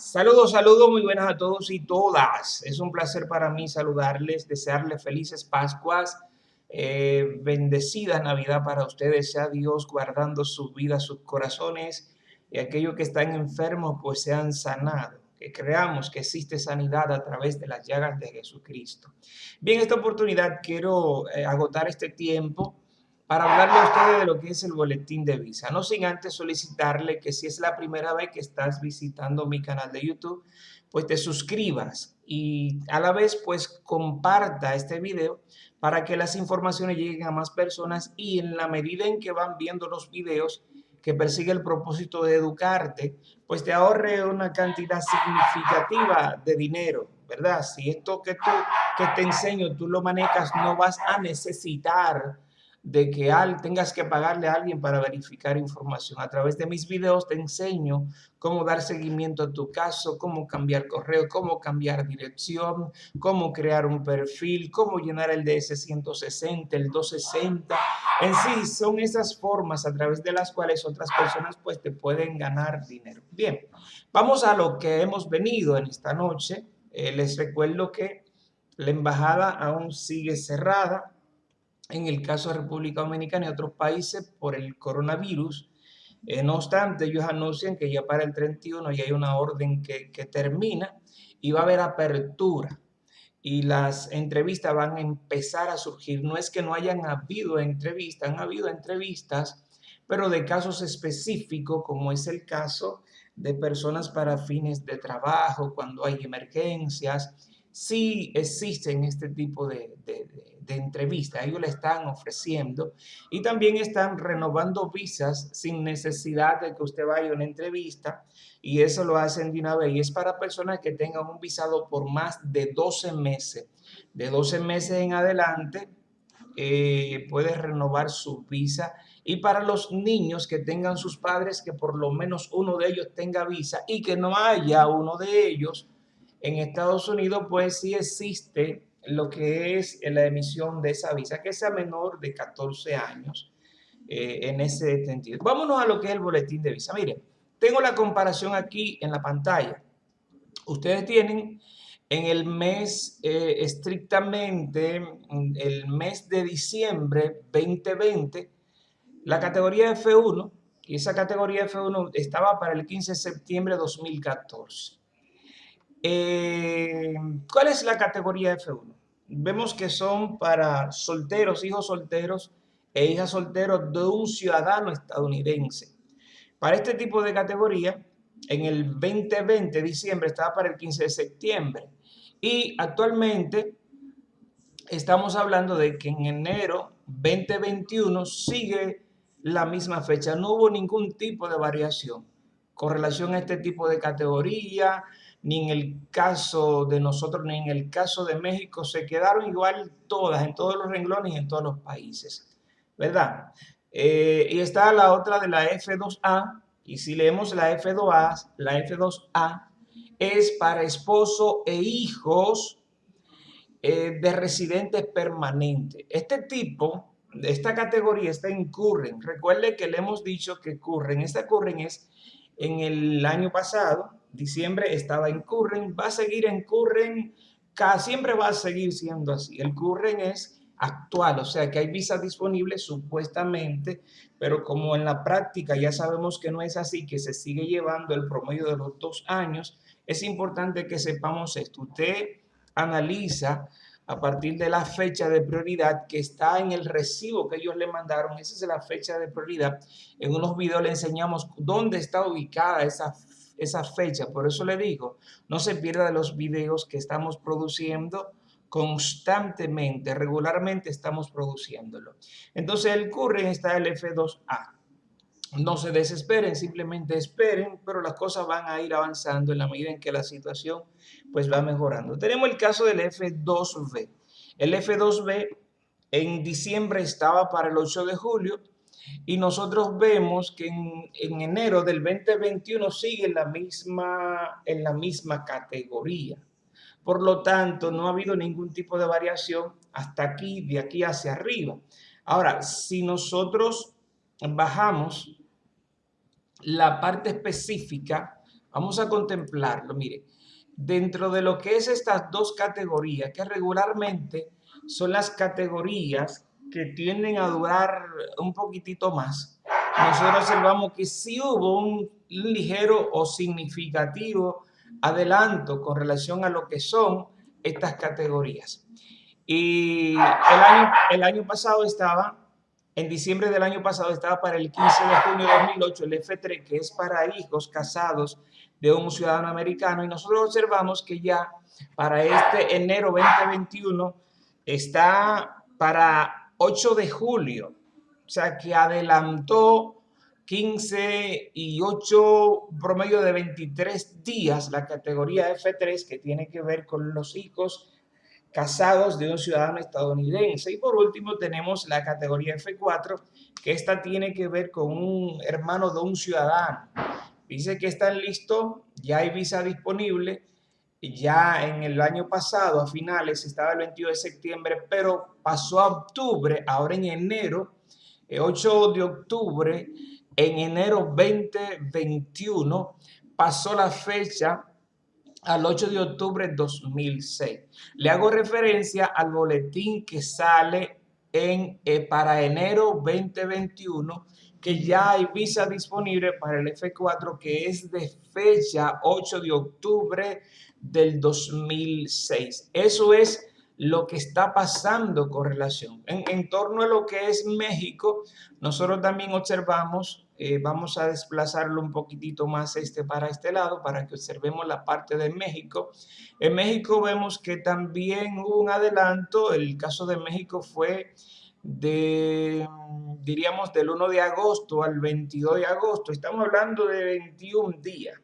Saludos, saludos, muy buenas a todos y todas. Es un placer para mí saludarles, desearles felices Pascuas, eh, bendecida Navidad para ustedes, sea Dios guardando sus vidas, sus corazones y aquellos que están enfermos pues sean sanados. Que creamos que existe sanidad a través de las llagas de Jesucristo. Bien, esta oportunidad quiero eh, agotar este tiempo para hablarle a ustedes de lo que es el boletín de visa. No sin antes solicitarle que si es la primera vez que estás visitando mi canal de YouTube, pues te suscribas y a la vez pues comparta este video para que las informaciones lleguen a más personas y en la medida en que van viendo los videos que persigue el propósito de educarte, pues te ahorre una cantidad significativa de dinero, ¿verdad? Si esto que, tú, que te enseño tú lo manejas, no vas a necesitar de que al, tengas que pagarle a alguien para verificar información. A través de mis videos te enseño cómo dar seguimiento a tu caso, cómo cambiar correo, cómo cambiar dirección, cómo crear un perfil, cómo llenar el DS-160, el 260. En sí, son esas formas a través de las cuales otras personas pues te pueden ganar dinero. Bien, vamos a lo que hemos venido en esta noche. Eh, les recuerdo que la embajada aún sigue cerrada en el caso de República Dominicana y otros países por el coronavirus. Eh, no obstante, ellos anuncian que ya para el 31 ya hay una orden que, que termina y va a haber apertura y las entrevistas van a empezar a surgir. No es que no hayan habido entrevistas, han habido entrevistas, pero de casos específicos, como es el caso de personas para fines de trabajo, cuando hay emergencias, sí existen este tipo de, entrevistas, ellos le están ofreciendo y también están renovando visas sin necesidad de que usted vaya a una entrevista y eso lo hacen de una vez. Y es para personas que tengan un visado por más de 12 meses. De 12 meses en adelante eh, puede renovar su visa. Y para los niños que tengan sus padres que por lo menos uno de ellos tenga visa y que no haya uno de ellos en Estados Unidos, pues sí existe lo que es la emisión de esa visa, que sea menor de 14 años eh, en ese sentido. Vámonos a lo que es el boletín de visa. Miren, tengo la comparación aquí en la pantalla. Ustedes tienen en el mes eh, estrictamente, el mes de diciembre 2020, la categoría F1, y esa categoría F1 estaba para el 15 de septiembre de 2014. Eh, ¿Cuál es la categoría F1? Vemos que son para solteros, hijos solteros e hijas solteros de un ciudadano estadounidense. Para este tipo de categoría, en el 2020, diciembre, estaba para el 15 de septiembre. Y actualmente estamos hablando de que en enero 2021 sigue la misma fecha. No hubo ningún tipo de variación con relación a este tipo de categoría, ni en el caso de nosotros, ni en el caso de México, se quedaron igual todas, en todos los renglones y en todos los países, ¿verdad? Eh, y está la otra de la F2A, y si leemos la F2A, la F2A es para esposo e hijos eh, de residentes permanentes. Este tipo, esta categoría está en Curren. Recuerde que le hemos dicho que Curren, esta Curren es en el año pasado, diciembre estaba en Curren, va a seguir en Curren, siempre va a seguir siendo así. El Curren es actual, o sea que hay visas disponibles supuestamente, pero como en la práctica ya sabemos que no es así, que se sigue llevando el promedio de los dos años, es importante que sepamos esto. Usted analiza a partir de la fecha de prioridad que está en el recibo que ellos le mandaron. Esa es la fecha de prioridad. En unos videos le enseñamos dónde está ubicada esa, esa fecha. Por eso le digo, no se pierda de los videos que estamos produciendo constantemente, regularmente estamos produciéndolo. Entonces el curren está el F2A no se desesperen, simplemente esperen, pero las cosas van a ir avanzando en la medida en que la situación pues va mejorando. Tenemos el caso del F2B. El F2B en diciembre estaba para el 8 de julio y nosotros vemos que en, enero del 2021 sigue en la, misma, en la misma categoría. Por lo tanto, no ha habido ningún tipo de variación hasta aquí, de aquí hacia arriba. Ahora, si nosotros bajamos la parte específica, Vamos a contemplarlo, mire. Dentro de lo que es estas dos categorías, que regularmente son las categorías que tienden a durar un poquitito más, nosotros observamos que sí hubo un ligero o significativo adelanto con relación a lo que son estas categorías. Y el año, el año pasado estaba, en diciembre del año pasado estaba para el 15 de junio de 2008 el F3, que es para hijos casados de un ciudadano americano, y nosotros observamos que ya para este enero 2021 está para 8 de julio, o sea que adelantó 15 y 8, promedio de 23 días, la categoría F3 que tiene que ver con los hijos casados de un ciudadano estadounidense. Y por último tenemos la categoría F4, que esta tiene que ver con un hermano de un ciudadano. Dice que están listos, ya hay visa disponible, ya en el año pasado, a finales, estaba el 22 de septiembre, pero pasó a octubre, ahora en enero, el 8 de octubre, en enero 2021 pasó la fecha al 8 de octubre de 2006. Le hago referencia al boletín que sale en, eh, para enero 2021 que ya hay visa disponible para el F4 que es de fecha 8 de octubre del 2006. Eso es lo que está pasando con relación. En, torno a lo que es México, nosotros también observamos, eh, vamos a desplazarlo un poquitito más este para este lado para que observemos la parte de México. En México vemos que también hubo un adelanto, el caso de México fue de, diríamos, del 1 de agosto al 22 de agosto. Estamos hablando de 21 días.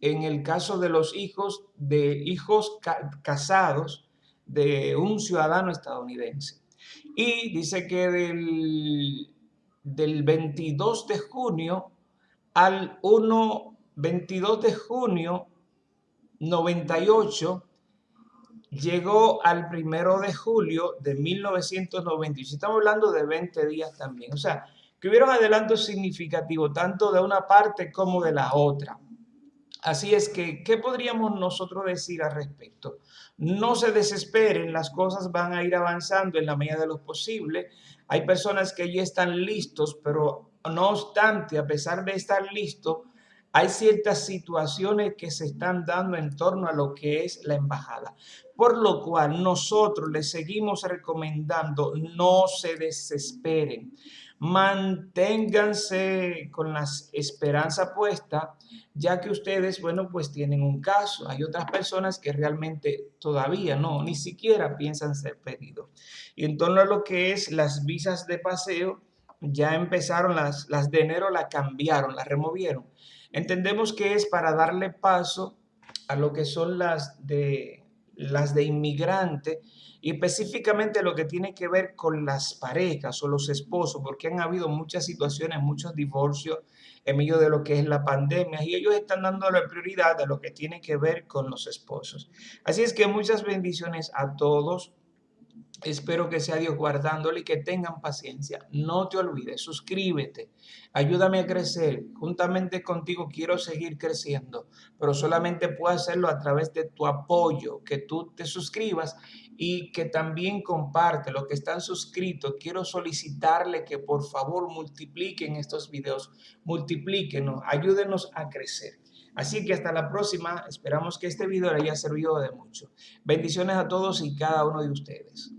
En el caso de los hijos, de hijos casados, de un ciudadano estadounidense. Y dice que del, del 22 de junio al 1, 22 de junio 98 llegó al primero de julio de 1998. Estamos hablando de 20 días también. O sea, que hubieron adelantos significativos tanto de una parte como de la otra. Así es que, ¿qué podríamos nosotros decir al respecto? No se desesperen, las cosas van a ir avanzando en la medida de lo posible. Hay personas que ya están listos, pero no obstante, a pesar de estar listos, hay ciertas situaciones que se están dando en torno a lo que es la embajada. Por lo cual nosotros les seguimos recomendando no se desesperen manténganse con la esperanza puesta, ya que ustedes, bueno, pues tienen un caso. Hay otras personas que realmente todavía no, ni siquiera piensan ser pedidos. Y en torno a lo que es las visas de paseo, ya empezaron las, las de enero, la cambiaron, la removieron. Entendemos que es para darle paso a lo que son las de, las de inmigrante, y específicamente lo que tiene que ver con las parejas o los esposos, porque han habido muchas situaciones, muchos divorcios en medio de lo que es la pandemia y ellos están dando la prioridad a lo que tiene que ver con los esposos. Así es que muchas bendiciones a todos. Espero que sea Dios guardándole y que tengan paciencia. No te olvides, suscríbete, ayúdame a crecer. Juntamente contigo quiero seguir creciendo, pero solamente puedo hacerlo a través de tu apoyo, que tú te suscribas y que también comparte los que están suscritos. Quiero solicitarle que por favor multipliquen estos videos, multiplíquenos, ayúdenos a crecer. Así que hasta la próxima, esperamos que este video le haya servido de mucho. Bendiciones a todos y cada uno de ustedes.